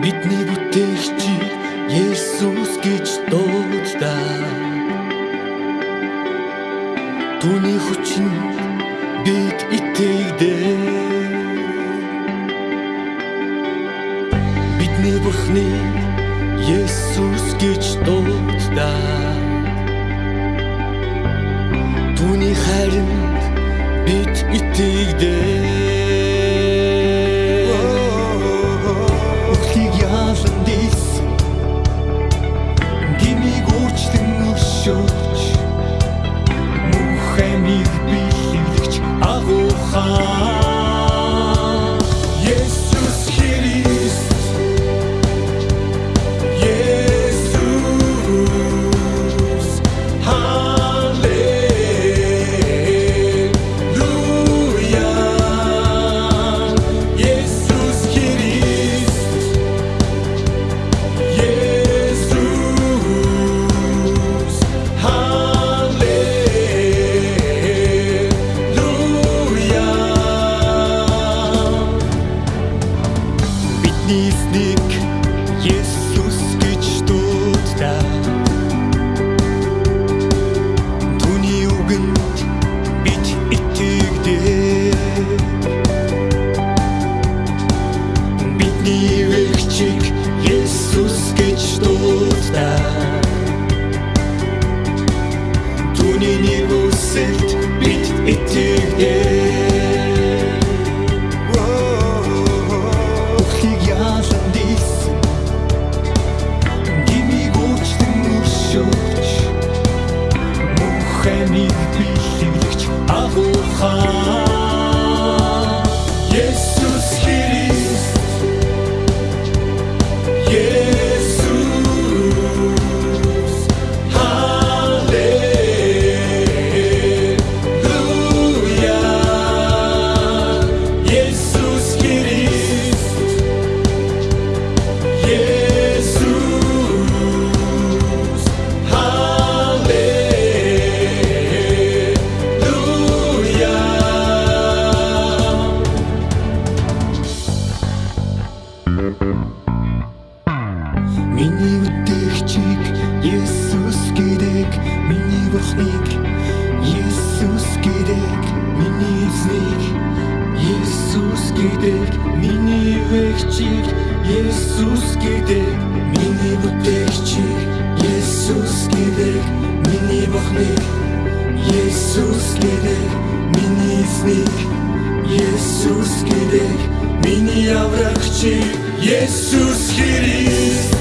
Бидний бүтээгч Есүс гэж дуудаа. Түүний хүчин бид итгэдэй. Бидний Бурхны Есүс гэж дуудаа. Түүний хайранд бид итгэдэй. Бидний эзник Есүс гэж дуудаа Түүний үгэнд бид итгэдэг Бидний вэгчиг Есүс гэж дуудаа Түүний нэг үсэлд бид итгэдэг Есүс бурхныг Есүс гэдэг миний эзнийг Есүс гэдэг миний вэгчийг Есүс гэдэг миний бүтээгчийг Есүс гэдэг миний бурхныг Есүс гэдэг миний эзнийг Есүс гэдэг миний аврагчийг Есүс Христ